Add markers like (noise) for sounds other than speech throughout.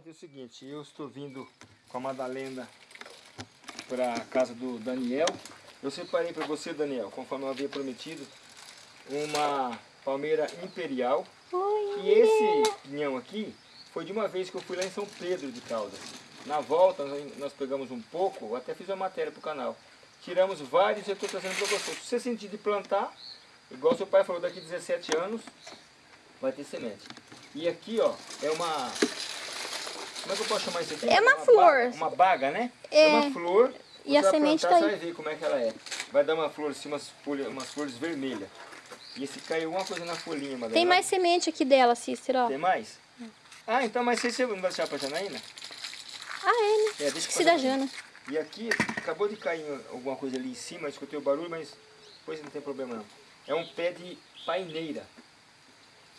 Gente, é o seguinte, eu estou vindo com a Madalena para a casa do Daniel. Eu separei para você, Daniel, conforme eu havia prometido, uma palmeira imperial. Oi, E esse pinhão aqui foi de uma vez que eu fui lá em São Pedro de Caldas. Na volta nós- pegamos um pouco, até fiz uma matéria para o canal. Tiramos vários e eu estou trazendo para você. Se você sentir de plantar, igual seu pai falou, daqui 17 anos vai ter semente. E aqui ó, é uma... Como é que eu posso chamar isso aqui? É uma ba- flor. uma baga, né? É. uma flor. E a Você semente plantar, tá Você aí. vai ver como é que ela é. Vai dar uma flor assim, umas, folhas, umas flores vermelhas. E se caiu alguma coisa na folhinha, Madalena. Tem mais semente aqui dela, Cícero, ó. Tem mais? Ah, então, mas você não vai deixar pra Janaína? Ah, é, né? É, deixa da. Jana. E aqui, acabou de cair alguma coisa ali em cima, escutei o barulho, mas depois não tem problema não. É um pé de paineira.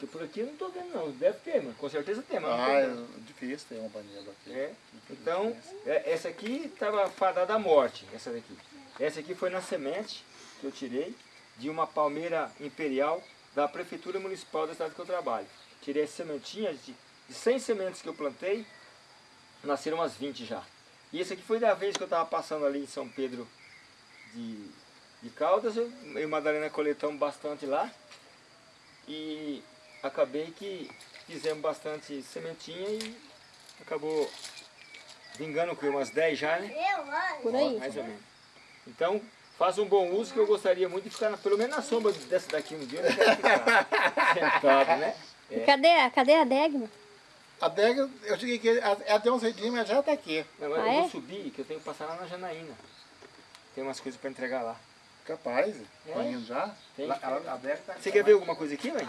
Por aqui eu não tô vendo não, deve ter, mas com certeza tem, mas Ah, tem é difícil ter uma panela aqui. É. Então, é- essa aqui estava fadada à morte, essa daqui. Essa aqui foi na semente que eu tirei de uma palmeira imperial da Prefeitura Municipal da cidade que eu trabalho. Tirei as sementinhas, de, de 100 sementes que eu plantei, nasceram umas 20 já. E esse aqui foi da vez que eu estava passando ali em São Pedro de, de Caldas, eu, eu e Madalena coletamos bastante lá. E acabei que fizemos bastante sementinha e acabou vingando com umas 10 já, né? Por aí. Mais ou menos. Então, faça um bom uso que eu gostaria muito de ficar na- pelo menos na sombra dessa daqui um dia. Eu quero ficar (laughs) sentado, né? E Cadê, a- cadê a Degma? A adega, eu cheguei aqui, ela tem um cedinho, mas já tá aqui. Não, mas Ah, eu é? vou subir, que eu tenho que passar lá na Janaína. Tem umas coisas para entregar lá. Capaz, É? já. Tem. Lá- ela- a adega tá Você quer ver alguma coisa aqui, mãe?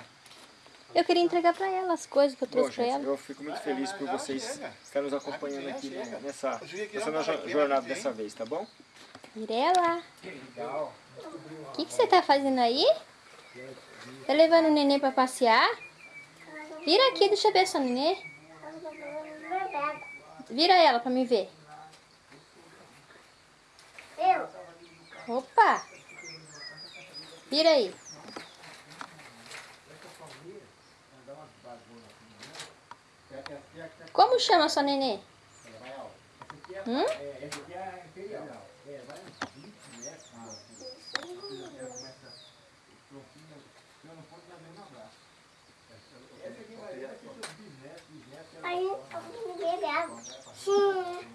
Eu queria entregar pra ela as coisas que eu trouxe pra gente, ela. eu fico muito feliz por vocês estarem nos acompanhando aqui né, nessa, Eu nessa nossa jornada dessa vez, tá bom? Mirela, o que, que você tá fazendo aí? Tá levando o neném pra passear? Vira aqui, deixa eu ver sua nenê. Vira ela pra me ver. Opa! Vira aí. Como chama sua nenê? Hum? Aí eu ninguém dela. Sim.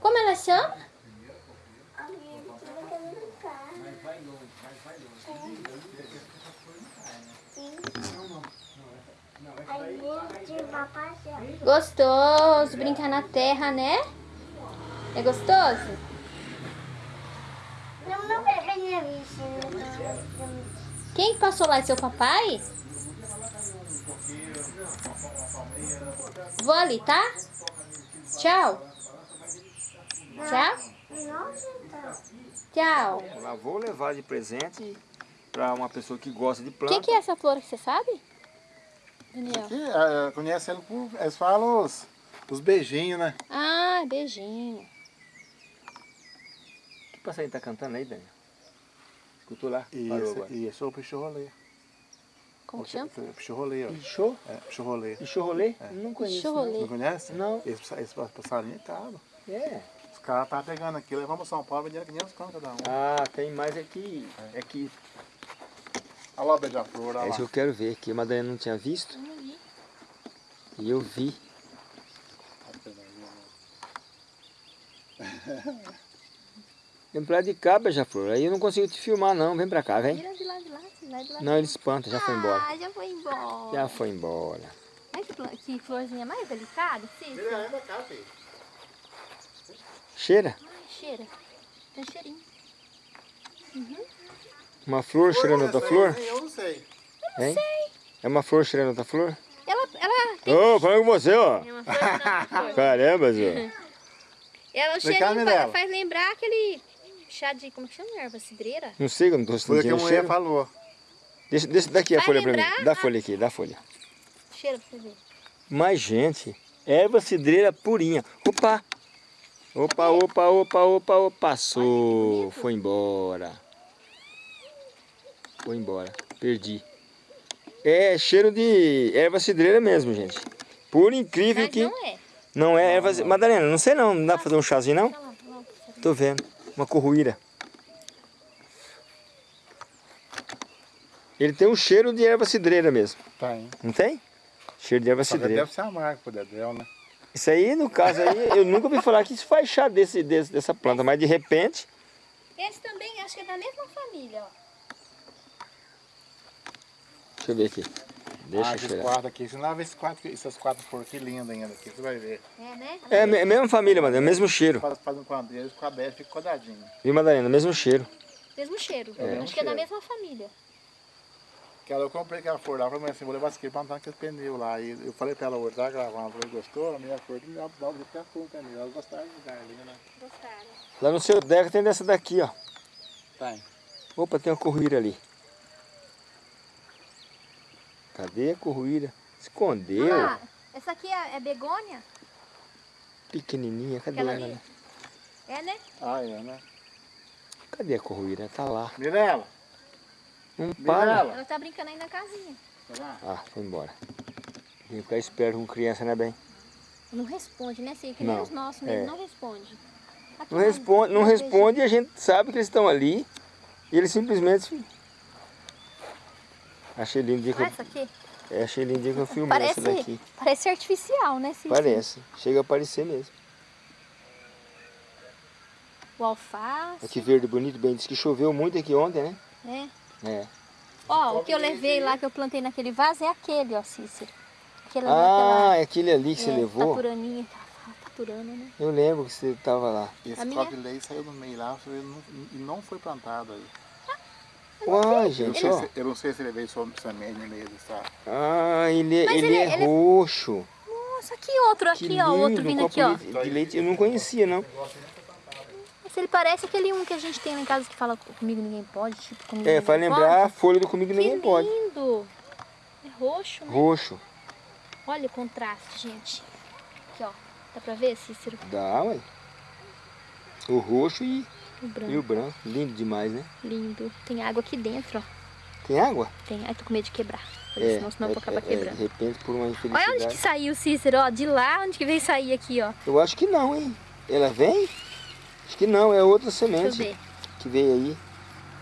Como ela chama? Aí de papai já. Gostoso brincar na terra, né? É gostoso? Não, não peguei minha vista. Quem que passou lá? É seu papai? Vou ali, tá? Tchau. Tchau. Então. Tchau. Vou levar de presente para uma pessoa que gosta de O planta. que, que é essa flor que você sabe? Daniel. Aqui, é, conhece ele por, eles falam os, os beijinhos, né? Ah, beijinho. Que passarinho tá cantando aí, Daniel? Escutou lá? E e esse é o pichorolê. Como que chama? Pichorolê, ó. Pichô? É, pichorolê. Pichorolê? Não conheço. Pichorolê. Não conhece? Não. Esse, esse passarinho é caro. não. É. Os caras estavam pegando aqui, levamos São Paulo, vendendo 500 conto cada um. Ah, tem mais aqui. É que Olha lá o beija-flor, olha É lá. isso que eu quero ver, que a Madalena não tinha visto. E eu vi. Vem pra lá de cá, beija-flor. Aí eu não consigo te filmar não. Vem pra cá, vem. Vira de lá, de lá, de lá, de lá. Não, ele espanta, já foi embora. Ah, já foi embora. Já foi embora. Olha que, pla- que florzinha mais delicada, sim. Vira aí pra cá, filho. Cheira? Ai, cheira. Tem cheirinho. Uma flor cheirando outra flor? Eu não sei. Hein? É uma flor cheirando outra flor? Ela, ela tem Ô, falando com você, ó. É uma flor, não, (laughs) flor. Caramba, Zé. Ela, Mirella. faz lembrar aquele chá de, como que chama? Erva cidreira? Não sei, eu não tô Foi o que a sentindo mulher cheiro. falou. Deixa, deixa daqui a Vai folha pra mim. Dá a a- folha aqui, dá a folha. Cheira pra você ver. Mas, gente, erva cidreira purinha. Opa! Opa, opa, opa, opa, opa. Passou. Foi embora. Foi embora. Perdi. É cheiro de erva cidreira mesmo, gente. Por incrível Mas que... não é. Não é erva... Madalena, não sei não. Não dá pra fazer um chazinho não? Tô vendo. Uma corruíra. Ele tem um cheiro de erva cidreira mesmo. Tem. Não tem? Cheiro de erva Só cidreira. deve ser amargo pro Dedéu, né? Isso aí, no caso aí, eu nunca ouvi falar que isso faz chá desse, desse, dessa planta, mas de repente... Esse também, acho que é da mesma família, ó. Deixa eu ver aqui. Deixa ah, cheirar. quatro aqui. Se não ver esses quatro, esses quatro flores que lindas ainda aqui, você vai ver. É, né? É a me- mesma família, mano, é o mesmo cheiro. Faz, faz um quadrilho, com a 10 fica quadradinho. Viu, Madalena? Mesmo cheiro. Mesmo cheiro. É. Acho que é da mesma família. Aquela eu comprei aquela flor lá, falei assim, vou levar esse aqui pra com esse pneu lá. E eu falei pra ela hoje, tá gravando, falei, gostou? A minha flor, ela dá o jeito com o pneu. Elas gostaram de lugar ali, né? Gostaram. Lá no seu deck tem dessa daqui, ó. Tem. Opa, tem uma corruíra ali. Cadê a corruíra? Escondeu. Ah, essa aqui é, é begônia? Pequenininha, cadê Aquela ela? ali? É, né? Ah, é, né? Cadê a corruíra? Tá lá. Mirela! Não para. Mirela! Ela tá brincando aí na casinha. Tá lá? Ah, foi embora. Tem que ficar esperto com criança, né, bem? Não responde, né, Cid? Que nem Não, os nossos mesmo, é. não responde. Aqui, Não ó, responde, não responde e a gente sabe que eles estão ali. E eles simplesmente... Achei lindo dia que Ah, eu, essa aqui? é, achei lindo o dia que eu filmei Parece, essa daqui. parece artificial, né, Cid? Parece. Chega a parecer mesmo. O alface, Aqui verde bonito, bem. Diz que choveu muito aqui ontem, né? né? É. Ó, o que eu levei lá, que eu plantei naquele vaso, é aquele, ó, Cícero. Aquele, Ah, é aquele ali que você é, levou? Tapuraninha, tá, tapurana, né? Eu lembro que você tava lá. Esse A minha- copo de leite saiu no meio lá e não, e não foi plantado aí. Uai, Eu gente, não, ó. se, eu não sei se ele veio no meio dessa. Ah, ele, Mas ele, ele- é ele é- roxo. Nossa, aqui outro, aqui, lindo, ó, outro um vindo copo aqui, ó. de, de leite. Eu não conhecia, não. Esse ele parece aquele um que a gente tem lá em casa que fala comigo ninguém pode, tipo, comigo É, faz lembrar a folha do Comigo Que Ninguém Pode. lindo! É roxo, né? Roxo. Olha o contraste, gente. Aqui, ó. Dá pra ver, Cícero? Dá, ué. O roxo e, O branco. e o branco. Lindo demais, né? Lindo. Tem água aqui dentro, ó. Tem água? Tem. Ai, tô com medo de quebrar. É, senão, senão eu vou é, acabar é, é, quebrando. de repente, por uma Olha onde que infelicidade. saiu, Cícero, ó. De lá, onde que veio sair aqui, ó. Eu acho que não, hein? Ela vem? Acho que não, é outra Deixa eu semente ver. que veio aí.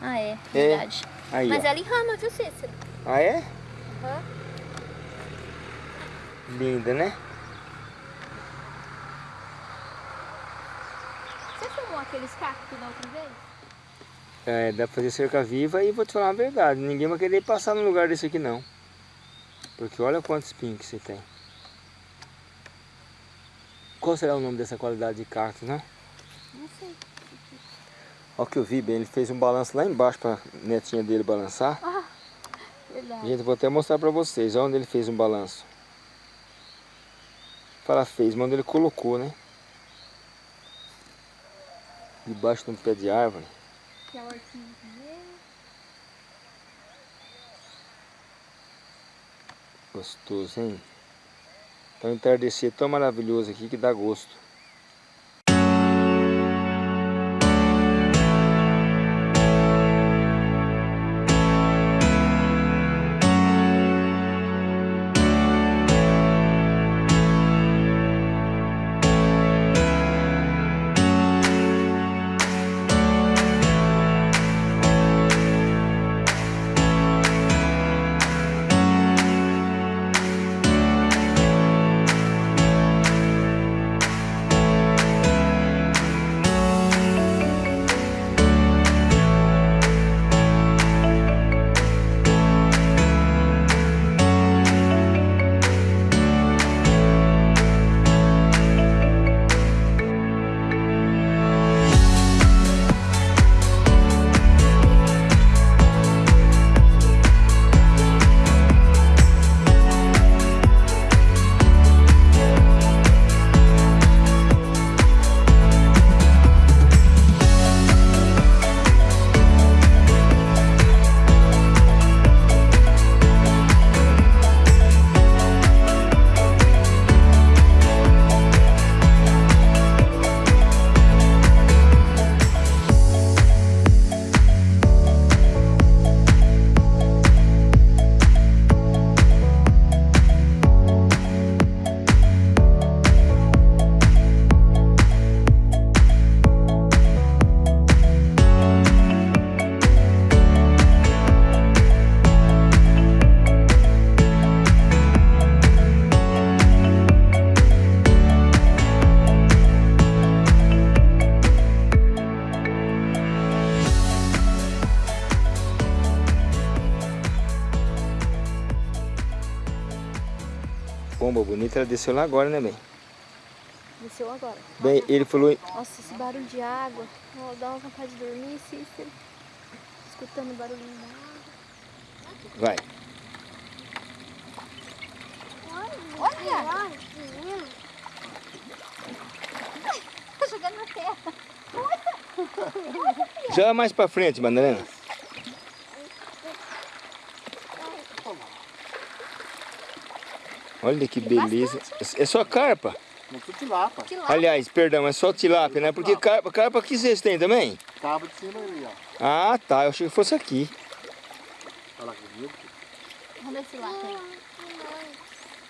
Ah, é. É. Verdade. Aí, Mas ó. ela enrama, viu, Cícero? Ah, é? Aham. Linda, né? Você filmou aqueles cactos da outra vez? É, dá pra fazer cerca viva e vou te falar a verdade, ninguém vai querer passar no lugar desse aqui não. Porque olha quantos espinhos que você tem. Qual será o nome dessa qualidade de cactus, né? Não sei. Olha o que eu vi, bem, ele fez um balanço lá embaixo pra netinha dele balançar. Verdade. Gente, vou até mostrar pra vocês, olha onde ele fez um balanço. Fala fez, mas onde ele colocou, né? Debaixo de um pé de árvore. Aqui é também. Gostoso, hein? Tá um entardecer tão maravilhoso aqui que dá gosto. Bonita, ela desceu lá agora, né, bem? Desceu agora. Bem, ele falou... Nossa, esse barulho de água. Dá uma vontade de dormir, Cícero. Escutando o barulhinho da água. Vai. Olha! Tá jogando na terra. Já mais pra frente, Madalena. Olha que beleza. É só carpa? Não tudo tilapa. Que lá. Aliás, perdão, é só tilápia, né? Porque carpa, carpa aqui vocês têm também? Cabo de cima ali, ó. Ah, tá. Eu achei que fosse aqui. Olha lá que bonito. Vamos ver se lá tem.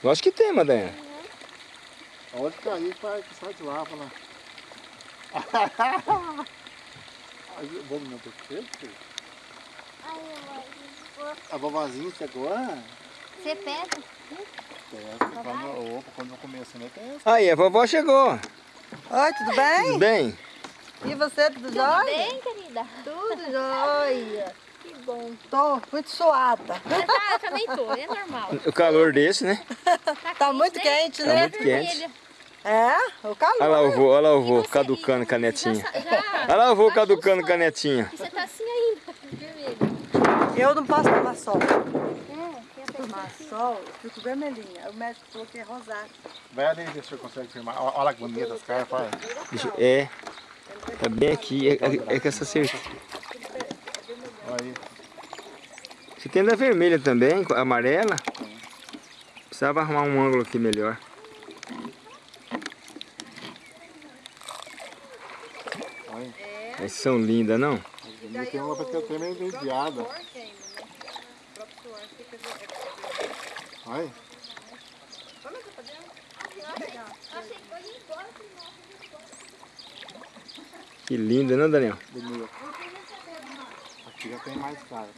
Eu acho que tem, Madalena. Onde cair, vai que sai de lá, lá. (laughs) Aí, Vamos não ter filho? A vovozinha chegou? Você pega? Quando, opa, quando eu começo, né? Aí, a vovó chegou. Oi, tudo bem? Tudo bem? E você, tudo, Tudo jóia? bem, querida? Tudo jóia. Que bom. Tô muito suada. Mas tá, eu também tô, é normal. O calor desse, né? Tá muito quente, Tá né? muito quente. É, o calor. Olha lá o vô, olha lá o vô, você- caducando canetinha. Já, já, Olha lá o vô baixou caducando canetinha. E você tá assim ainda, vermelho. Eu não posso tomar sol. Tomar sol, eu fico vermelhinha. O médico falou que é rosário. Vai ali ver se eu consigo filmar. Olha olha que bonita as carpas. olha. Deixa eu- É, tá bem aqui. É, é, é que essa cerca. Olha aí. Você tem da vermelha também, com- amarela. Precisava arrumar um ângulo aqui melhor. Olha. Essas são lindas, não? Tem uma que eu tenho meio desviada. Olha. Que linda, não, Daniel? Bonita. Aqui já tem mais carpa.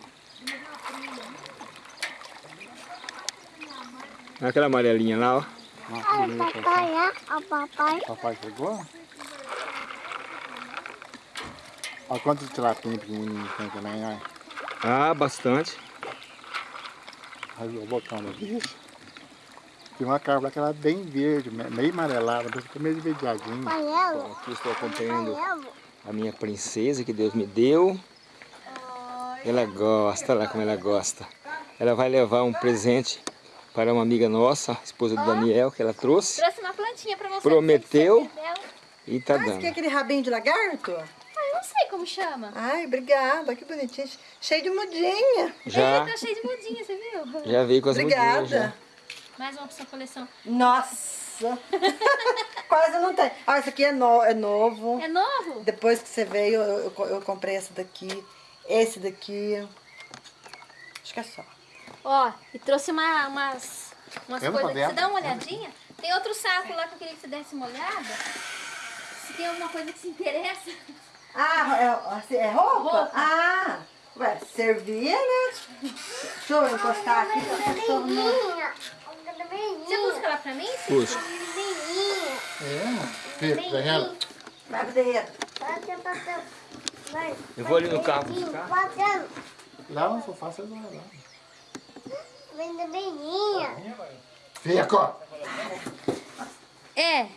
Olha aquela amarelinha lá, ó. Que bonita. Papai, é? O papai. Papai chegou? Olha quantos tilapinhos pequenininhos tem também, olha. Ah, bastante. Olha o botão do bicho. Tem uma lá que ela é bem verde, me- meio amarelada, mas fica meio esverdeadinha. Amarelo. Bom, aqui estou acompanhando a minha princesa que Deus me deu. Ela gosta, olha lá como ela gosta. Ela vai levar um presente para uma amiga nossa, a esposa do Daniel, que ela trouxe. Trouxe uma plantinha pra você. Prometeu. E tá Mas que é dando. aquele rabinho de lagarto? Sei como chama. Ai, obrigada, que bonitinho. Cheio de mudinha. Já, Ele tá cheio de mudinha, você viu? já veio com as mudinhas já. Obrigada. Mais uma pra sua coleção. Nossa. (laughs) Quase não tem. Ah, esse aqui é, no- é novo. É novo? Depois que você veio, eu, eu, eu comprei esse daqui, esse daqui. Acho que é só. Ó, e trouxe uma, umas, umas Eu coisas aqui. Você dá uma olhadinha? Tem outro saco lá que eu queria que você desse uma olhada. Se tem alguma coisa que se interessa. Ah, é, assim, é roupa? Roupa. Ah, ué, servia, né? Deixa eu encostar aqui não... Você busca lá pra mim? Puxa. É? Tá vendo? Vai pro. Vai. Eu vou ali no carro buscar. Lá no sofá você vai lá. Vem da menina. Fica! É.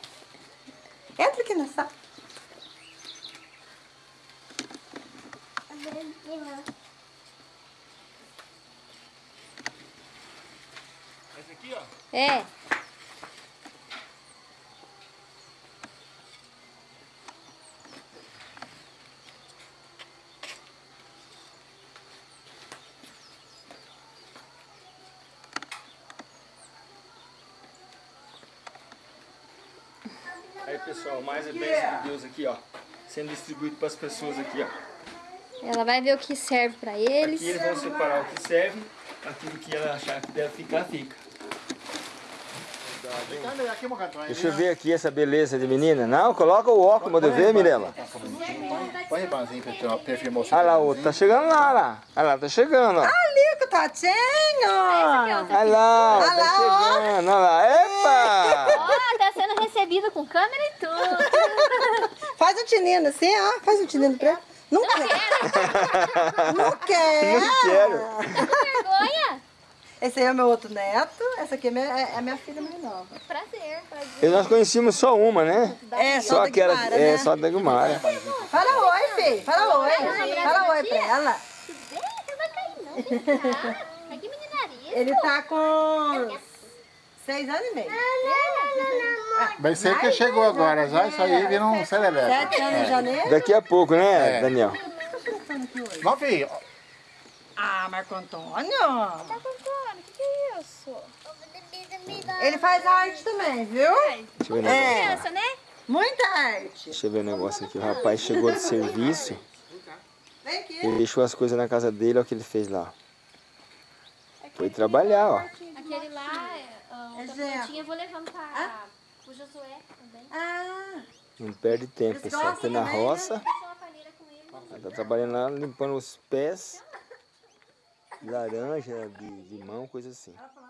Entra aqui nessa. Menina. Esse aqui, ó. É. Aí pessoal, mais a bênção de Deus aqui, ó. Sendo distribuído para as pessoas aqui, ó. Ela vai ver o que serve pra eles. Aqui eles vão separar o que serve, aquilo que ela achar que deve ficar, fica. Deixa eu ver aqui essa beleza de menina. Não, coloca o óculos, manda eu ver, Mirella. Põe ribanzinho pra ter uma perfil Olha lá, o outro tá chegando lá, olha lá. Olha lá, tá chegando, ó. Ali com o Tatinho. Olha lá, tá chegando, olha lá. Epa! Ó, tá sendo recebida com câmera e tudo. (laughs) Faz um tinino assim, ó. Faz um tinino pra ela. Não quer. Não quer. Não quero. (laughs) Tá com vergonha? Esse aí é o meu outro neto. Essa aqui é, minha, é a minha filha mais nova. Prazer, prazer. E nós conhecíamos só uma, né? É, Só só, aquela, Guimara, é, né? só da Gumara. Fala oi, filho. Fala oi. Fala oi pra ela. Não vai cair não, vem cá. Mas que meninaria. Ele tá com seis anos e meio. (laughs) Vai ser que chegou agora já, isso aí vira um cerebelo. Sete anos em janeiro. Daqui a pouco, né, É. Daniel? Não, filho, Ah, Marco Antônio. Tá contando, o que, que é isso? Ele faz arte também, viu? Deixa eu ver, um. É, Criança, né? muita arte. Deixa eu ver o negócio aqui. O rapaz chegou de serviço, Vem aqui. ele deixou as coisas na casa dele, olha o que ele fez lá. Foi trabalhar, ó. Aquele lá, é, É outra Zé. plantinha, eu vou levando pra, pro Josué também. Ah, Não perde tempo, pessoal. gostam Foi na também, né? roça, ela tá trabalhando lá, limpando os pés, de laranja, de limão, coisa assim. ela falou